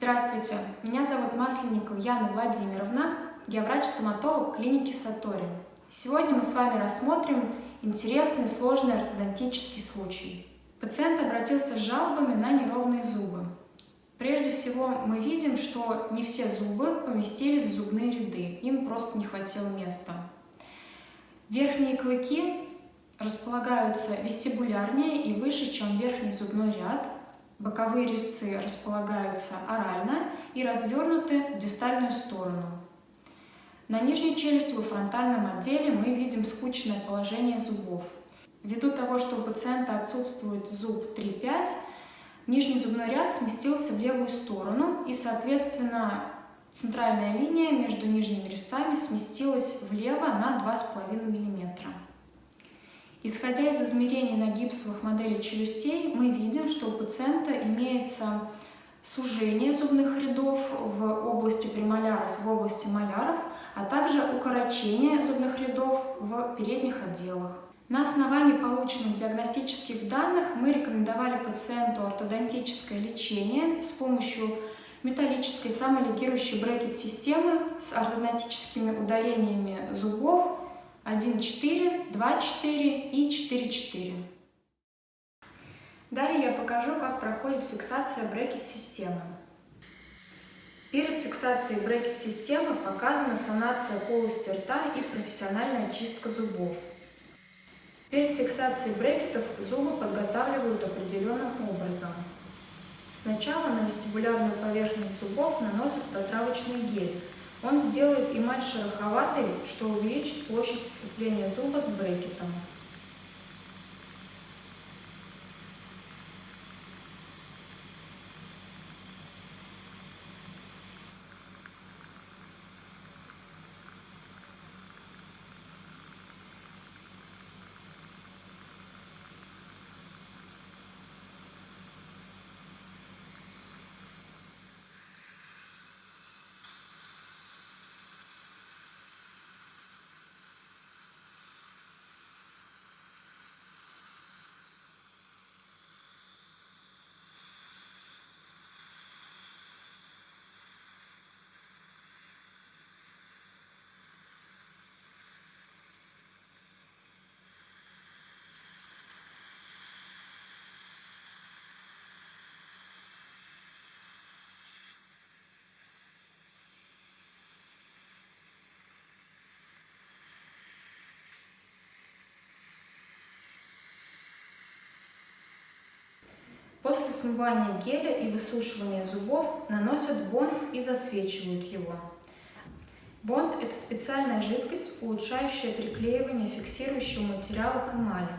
Здравствуйте, меня зовут Масленникова Яна Владимировна, я врач-стоматолог клиники Сатори. Сегодня мы с вами рассмотрим интересный сложный ортодонтический случай. Пациент обратился с жалобами на неровные зубы. Прежде всего, мы видим, что не все зубы поместились в зубные ряды, им просто не хватило места. Верхние клыки располагаются вестибулярнее и выше, чем верхний зубной ряд. Боковые резцы располагаются орально и развернуты в дистальную сторону. На нижней челюсти во фронтальном отделе мы видим скучное положение зубов. Ввиду того, что у пациента отсутствует зуб 3-5, нижний зубной ряд сместился в левую сторону и, соответственно, центральная линия между нижними резцами сместилась влево на 2,5 мм. Исходя из измерений на гипсовых моделях челюстей, мы видим, что у пациента имеется сужение зубных рядов в области премоляров, в области маляров, а также укорочение зубных рядов в передних отделах. На основании полученных диагностических данных мы рекомендовали пациенту ортодонтическое лечение с помощью металлической самолигирующей брекет-системы с ортодонтическими удалениями зубов 1,4, 2,4 и 4,4. Далее я покажу, как проходит фиксация брекет-системы. Перед фиксацией брекет-системы показана санация полости рта и профессиональная чистка зубов. Перед фиксацией брекетов зубы подготавливают определенным образом. Сначала на вестибулярную поверхность зубов наносят протравочный гель, он сделает эмаль шероховатой, что увеличит площадь сцепления зуба с брекетом. После смывания геля и высушивания зубов наносят бонд и засвечивают его. Бонд – это специальная жидкость, улучшающая приклеивание фиксирующего материала к эмали.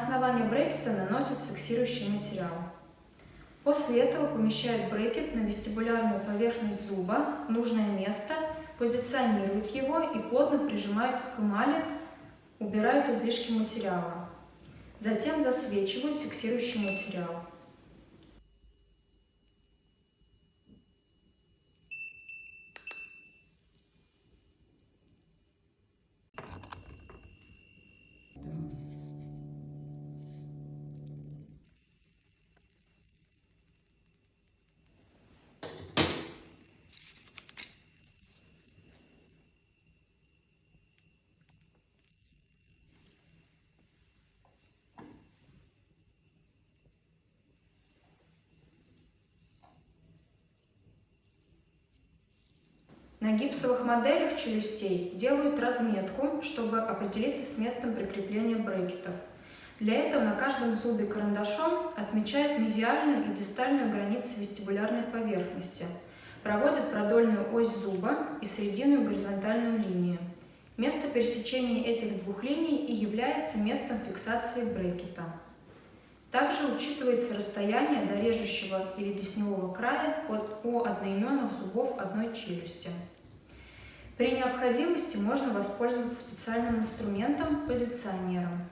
На основании брекета наносят фиксирующий материал. После этого помещают брекет на вестибулярную поверхность зуба, нужное место, позиционируют его и плотно прижимают к эмали, убирают излишки материала. Затем засвечивают фиксирующий материал. На гипсовых моделях челюстей делают разметку, чтобы определиться с местом прикрепления брекетов. Для этого на каждом зубе карандашом отмечают мезиальную и дистальную границы вестибулярной поверхности, проводят продольную ось зуба и срединную горизонтальную линию. Место пересечения этих двух линий и является местом фиксации брекета. Также учитывается расстояние до режущего или десневого края от, у одноименных зубов одной челюсти. При необходимости можно воспользоваться специальным инструментом – позиционером.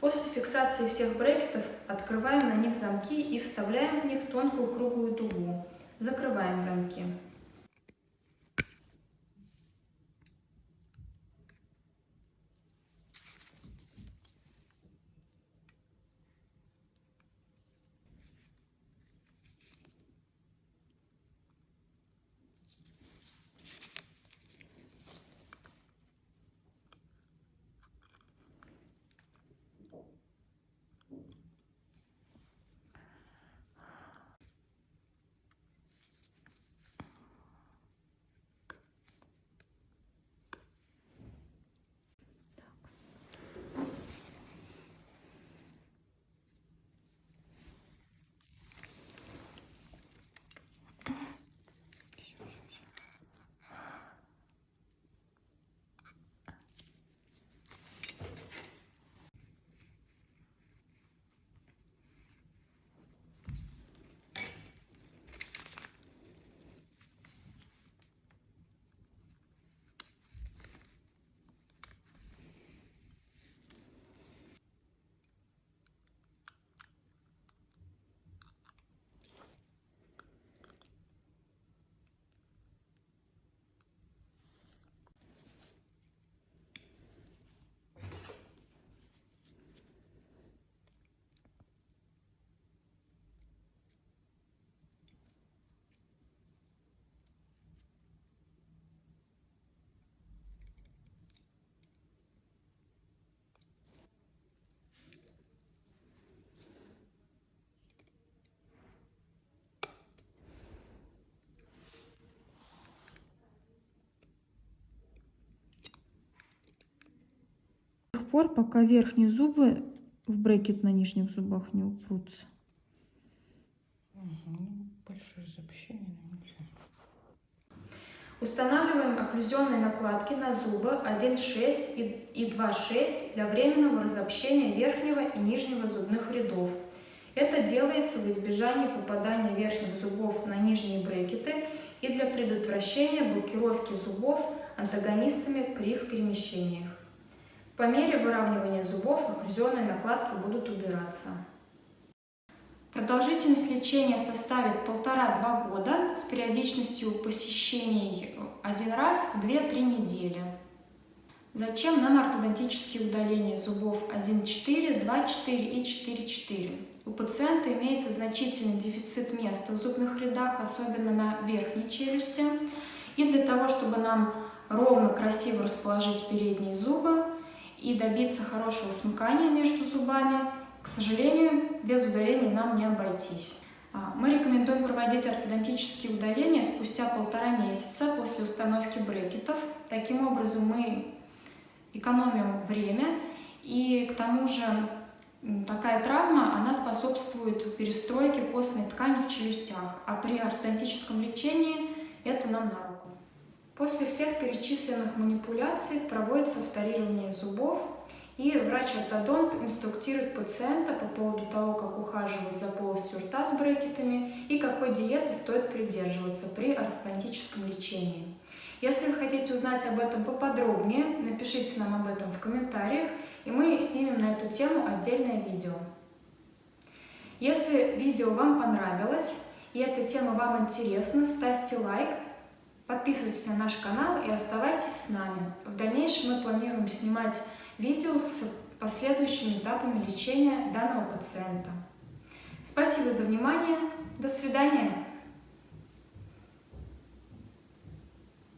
После фиксации всех брекетов открываем на них замки и вставляем в них тонкую круглую дугу. Закрываем замки. Пор, пока верхние зубы в брекет на нижних зубах не упрутся. Ну. Устанавливаем окклюзионные накладки на зубы 1,6 и 2,6 для временного разобщения верхнего и нижнего зубных рядов. Это делается в избежании попадания верхних зубов на нижние брекеты и для предотвращения блокировки зубов антагонистами при их перемещениях. По мере выравнивания зубов окклюзионные накладки будут убираться. Продолжительность лечения составит полтора-два года с периодичностью посещений один раз в 2-3 недели. Зачем нам ортодонтические удаления зубов 1,4, 2,4 и 4,4? У пациента имеется значительный дефицит места в зубных рядах, особенно на верхней челюсти. И для того, чтобы нам ровно, красиво расположить передние зубы и добиться хорошего смыкания между зубами, к сожалению, без удаления нам не обойтись. А, мы рекомендуем проводить ортодонтические удаления спустя полтора месяца после установки брекетов. Таким образом мы экономим время и к тому же такая травма, она способствует перестройке костной ткани в челюстях, а при ортодонтическом лечении это нам на руку. После всех перечисленных манипуляций проводится вторирование зубов, и врач-ортодонт инструктирует пациента по поводу того, как ухаживать за полостью рта с брекетами и какой диеты стоит придерживаться при ортодонтическом лечении. Если вы хотите узнать об этом поподробнее, напишите нам об этом в комментариях, и мы снимем на эту тему отдельное видео. Если видео вам понравилось и эта тема вам интересна, ставьте лайк, подписывайтесь на наш канал и оставайтесь с нами. В дальнейшем мы планируем снимать видео с последующими этапами лечения данного пациента. Спасибо за внимание. До свидания.